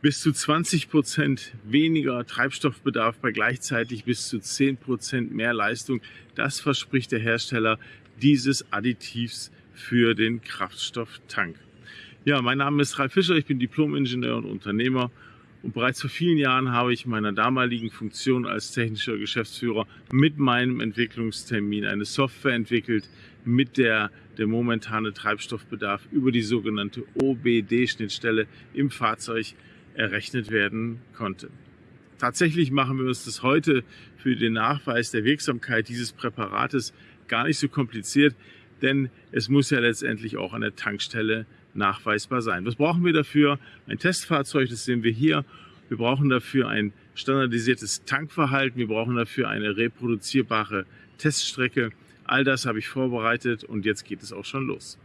bis zu 20 Prozent weniger Treibstoffbedarf bei gleichzeitig bis zu 10 Prozent mehr Leistung. Das verspricht der Hersteller dieses Additivs für den Kraftstofftank. Ja, mein Name ist Ralf Fischer, ich bin Diplom-Ingenieur und Unternehmer und bereits vor vielen Jahren habe ich meiner damaligen Funktion als technischer Geschäftsführer mit meinem Entwicklungstermin eine Software entwickelt, mit der der momentane Treibstoffbedarf über die sogenannte OBD-Schnittstelle im Fahrzeug errechnet werden konnte. Tatsächlich machen wir uns das heute für den Nachweis der Wirksamkeit dieses Präparates gar nicht so kompliziert, denn es muss ja letztendlich auch an der Tankstelle nachweisbar sein. Was brauchen wir dafür? Ein Testfahrzeug, das sehen wir hier. Wir brauchen dafür ein standardisiertes Tankverhalten. Wir brauchen dafür eine reproduzierbare Teststrecke. All das habe ich vorbereitet und jetzt geht es auch schon los.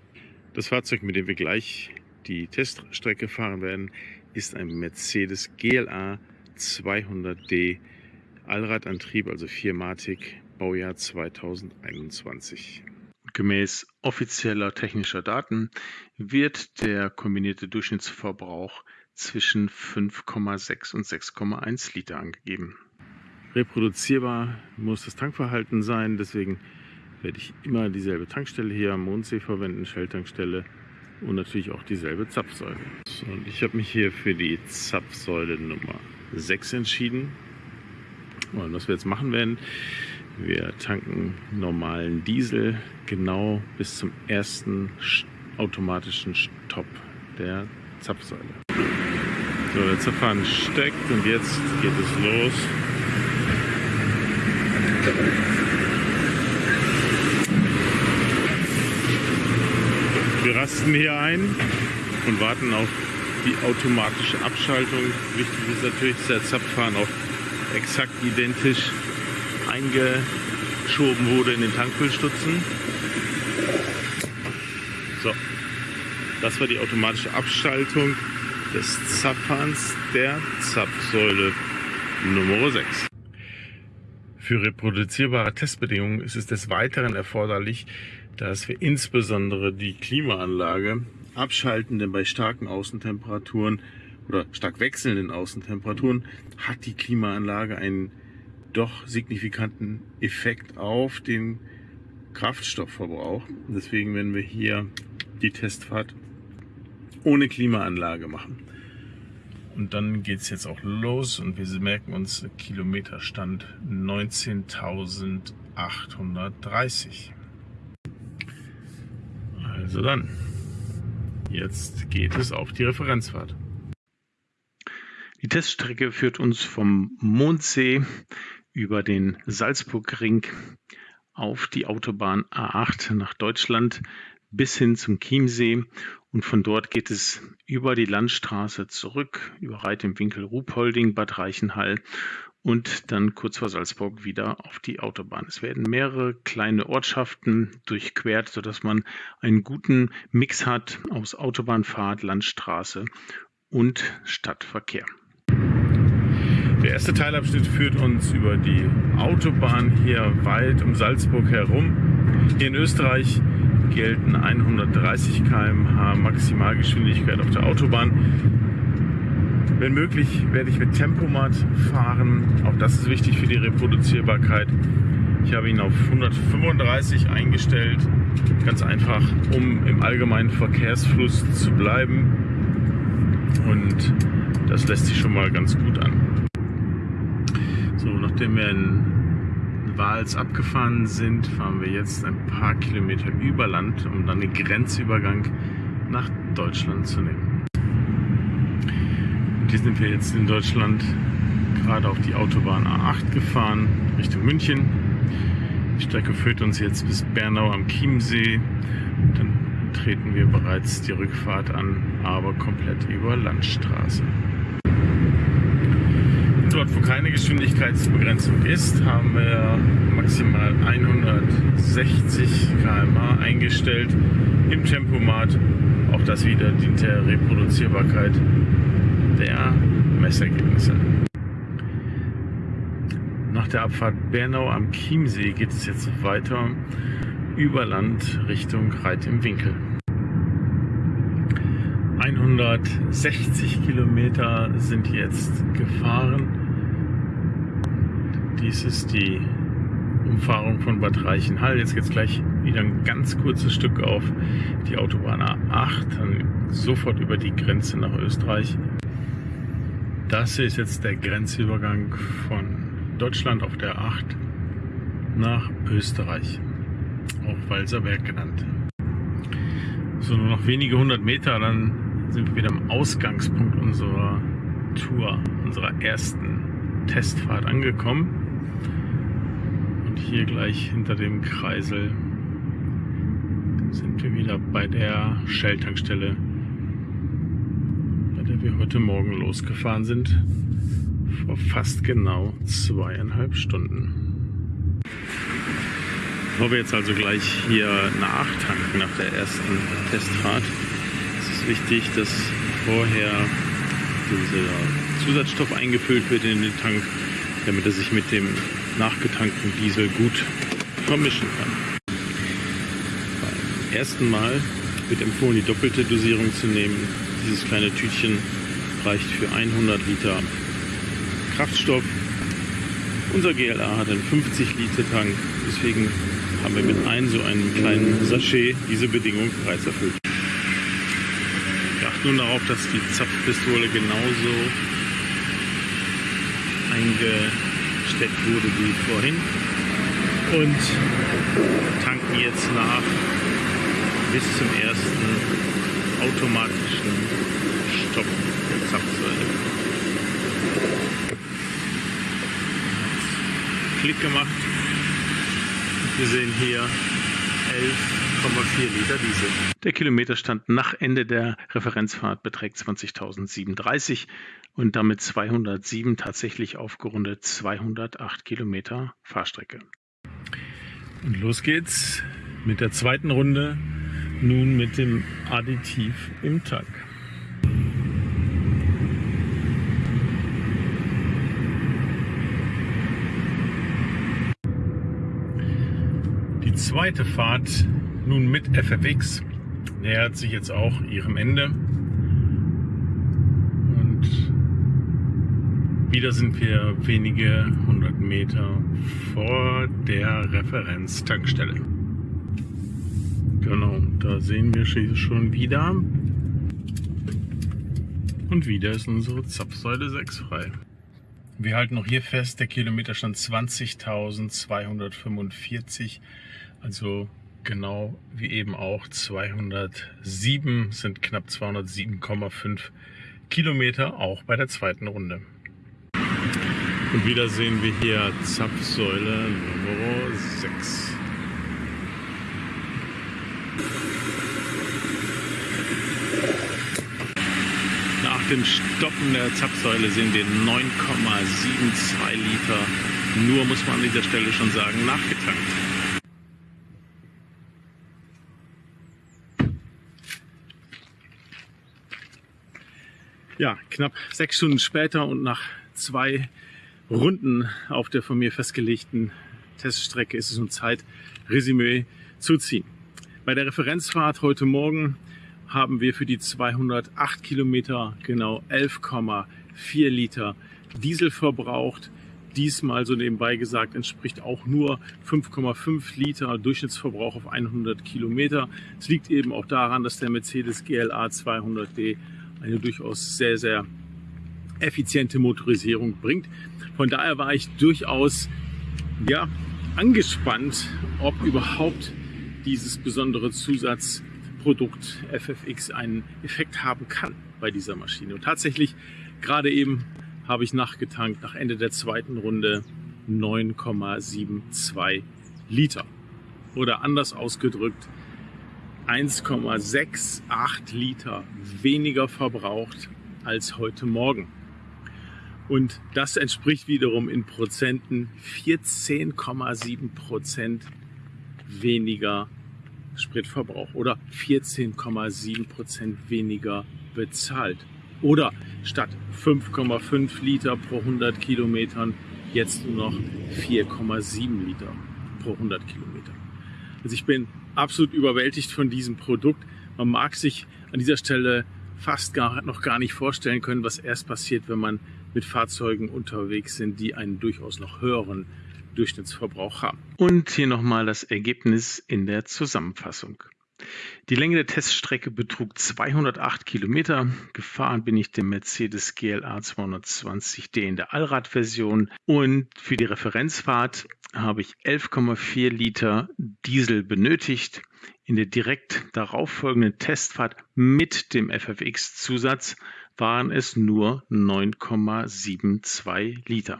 Das Fahrzeug, mit dem wir gleich die Teststrecke fahren werden, ist ein Mercedes GLA 200D Allradantrieb, also Viermatik, Baujahr 2021. Gemäß offizieller technischer Daten wird der kombinierte Durchschnittsverbrauch zwischen 5,6 und 6,1 Liter angegeben. Reproduzierbar muss das Tankverhalten sein, deswegen werde ich immer dieselbe Tankstelle hier am Mondsee verwenden, Shell-Tankstelle und natürlich auch dieselbe Zapfsäule. Und ich habe mich hier für die Zapfsäule Nummer 6 entschieden. Und was wir jetzt machen werden, wir tanken normalen Diesel genau bis zum ersten automatischen Stopp der Zapfsäule. So, der Zapfhahn steckt und jetzt geht es los. Wir rasten hier ein und warten auf die automatische Abschaltung. Wichtig ist natürlich, dass der Zapfhahn auch exakt identisch eingeschoben wurde in den Tankfüllstutzen. So, das war die automatische Abschaltung des Zapfhahns der Zapfsäule Nummer 6. Für reproduzierbare Testbedingungen ist es des Weiteren erforderlich, dass wir insbesondere die Klimaanlage abschalten, denn bei starken Außentemperaturen oder stark wechselnden Außentemperaturen hat die Klimaanlage einen doch signifikanten Effekt auf den Kraftstoffverbrauch. Deswegen werden wir hier die Testfahrt ohne Klimaanlage machen. Und dann geht es jetzt auch los und wir merken uns Kilometerstand 19.830. Also dann, jetzt geht es auf die Referenzfahrt. Die Teststrecke führt uns vom Mondsee über den Salzburgring auf die Autobahn A8 nach Deutschland bis hin zum Chiemsee und von dort geht es über die Landstraße zurück, über Reit im Winkel Ruhpolding, Bad Reichenhall und dann kurz vor Salzburg wieder auf die Autobahn. Es werden mehrere kleine Ortschaften durchquert, sodass man einen guten Mix hat aus Autobahnfahrt, Landstraße und Stadtverkehr. Der erste Teilabschnitt führt uns über die Autobahn hier weit um Salzburg herum. Hier in Österreich gelten 130 km/h Maximalgeschwindigkeit auf der Autobahn. Wenn möglich werde ich mit Tempomat fahren. Auch das ist wichtig für die Reproduzierbarkeit. Ich habe ihn auf 135 eingestellt. Ganz einfach, um im allgemeinen Verkehrsfluss zu bleiben. Und das lässt sich schon mal ganz gut an. So, nachdem wir in Wals abgefahren sind, fahren wir jetzt ein paar Kilometer über Land, um dann den Grenzübergang nach Deutschland zu nehmen. Und hier sind wir jetzt in Deutschland gerade auf die Autobahn A8 gefahren, Richtung München. Die Strecke führt uns jetzt bis Bernau am Chiemsee. Dann treten wir bereits die Rückfahrt an, aber komplett über Landstraße. Dort, wo keine Geschwindigkeitsbegrenzung ist, haben wir maximal 160 km/h eingestellt im Tempomat. Auch das wieder dient der Reproduzierbarkeit der Messergebnisse. Nach der Abfahrt Bernau am Chiemsee geht es jetzt weiter über Land Richtung Reit im Winkel. 160 Kilometer sind jetzt gefahren. Dies ist die Umfahrung von Bad Reichenhall. Jetzt geht es gleich wieder ein ganz kurzes Stück auf die Autobahn A8, dann sofort über die Grenze nach Österreich. Das hier ist jetzt der Grenzübergang von Deutschland auf der A8 nach Österreich, auch Walserberg genannt. So, nur noch wenige hundert Meter, dann sind wir wieder am Ausgangspunkt unserer Tour, unserer ersten Testfahrt angekommen. Hier gleich hinter dem Kreisel sind wir wieder bei der Shell-Tankstelle, bei der wir heute Morgen losgefahren sind, vor fast genau zweieinhalb Stunden. Bevor wir jetzt also gleich hier nachtanken nach der ersten Testfahrt, ist es wichtig, dass vorher dieser Zusatzstoff eingefüllt wird in den Tank, damit er sich mit dem nachgetankten Diesel gut vermischen kann. Beim ersten Mal wird empfohlen, die doppelte Dosierung zu nehmen. Dieses kleine Tütchen reicht für 100 Liter Kraftstoff. Unser GLA hat einen 50 Liter Tank, deswegen haben wir mit einem so einem kleinen Sachet diese Bedingung bereits erfüllt. Wir achten nun darauf, dass die Zapfpistole genauso eingesteckt wurde wie vorhin und tanken jetzt nach bis zum ersten automatischen Stopp der Zapfsäule. Klick gemacht wir sehen hier 11,4 Liter Diesel. Der Kilometerstand nach Ende der Referenzfahrt beträgt 20.037 und damit 207 tatsächlich aufgerundet 208 Kilometer Fahrstrecke. Und los geht's mit der zweiten Runde, nun mit dem Additiv im Tank. Die zweite Fahrt nun mit FFX nähert sich jetzt auch ihrem Ende. Und wieder sind wir wenige hundert Meter vor der Referenztankstelle. Genau, da sehen wir schon wieder. Und wieder ist unsere Zapfsäule 6 frei. Wir halten noch hier fest, der Kilometerstand 20.245 also genau wie eben auch 207 sind knapp 207,5 Kilometer, auch bei der zweiten Runde. Und wieder sehen wir hier Zapfsäule Nummer 6. Nach dem Stoppen der Zapfsäule sehen wir 9,72 Liter. Nur muss man an dieser Stelle schon sagen, nachgetankt. Ja, knapp sechs Stunden später und nach zwei Runden auf der von mir festgelegten Teststrecke ist es nun Zeit, Resümee zu ziehen. Bei der Referenzfahrt heute Morgen haben wir für die 208 Kilometer genau 11,4 Liter Diesel verbraucht. Diesmal, so nebenbei gesagt, entspricht auch nur 5,5 Liter Durchschnittsverbrauch auf 100 Kilometer. Es liegt eben auch daran, dass der Mercedes GLA 200D eine durchaus sehr, sehr effiziente Motorisierung bringt. Von daher war ich durchaus ja, angespannt, ob überhaupt dieses besondere Zusatzprodukt FFX einen Effekt haben kann bei dieser Maschine. Und tatsächlich, gerade eben habe ich nachgetankt, nach Ende der zweiten Runde 9,72 Liter. Oder anders ausgedrückt, 1,68 Liter weniger verbraucht als heute Morgen. Und das entspricht wiederum in Prozenten 14,7 Prozent weniger Spritverbrauch oder 14,7 Prozent weniger bezahlt. Oder statt 5,5 Liter pro 100 Kilometern jetzt nur noch 4,7 Liter pro 100 Kilometer. Also ich bin absolut überwältigt von diesem Produkt. Man mag sich an dieser Stelle fast gar, noch gar nicht vorstellen können, was erst passiert, wenn man mit Fahrzeugen unterwegs sind, die einen durchaus noch höheren Durchschnittsverbrauch haben. Und hier nochmal das Ergebnis in der Zusammenfassung. Die Länge der Teststrecke betrug 208 Kilometer. Gefahren bin ich den Mercedes GLA 220D in der Allradversion. Und für die Referenzfahrt habe ich 11,4 Liter Diesel benötigt. In der direkt darauffolgenden Testfahrt mit dem FFX-Zusatz waren es nur 9,72 Liter.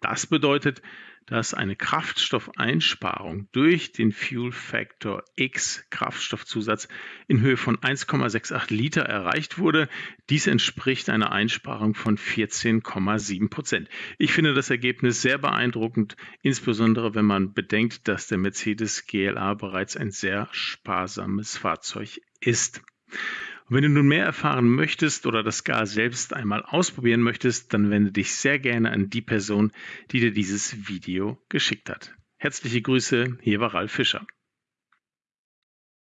Das bedeutet, dass eine Kraftstoffeinsparung durch den Fuel Factor X Kraftstoffzusatz in Höhe von 1,68 Liter erreicht wurde. Dies entspricht einer Einsparung von 14,7 Prozent. Ich finde das Ergebnis sehr beeindruckend, insbesondere wenn man bedenkt, dass der Mercedes GLA bereits ein sehr sparsames Fahrzeug ist. Und wenn du nun mehr erfahren möchtest oder das gar selbst einmal ausprobieren möchtest, dann wende dich sehr gerne an die Person, die dir dieses Video geschickt hat. Herzliche Grüße, hier war Ralf Fischer.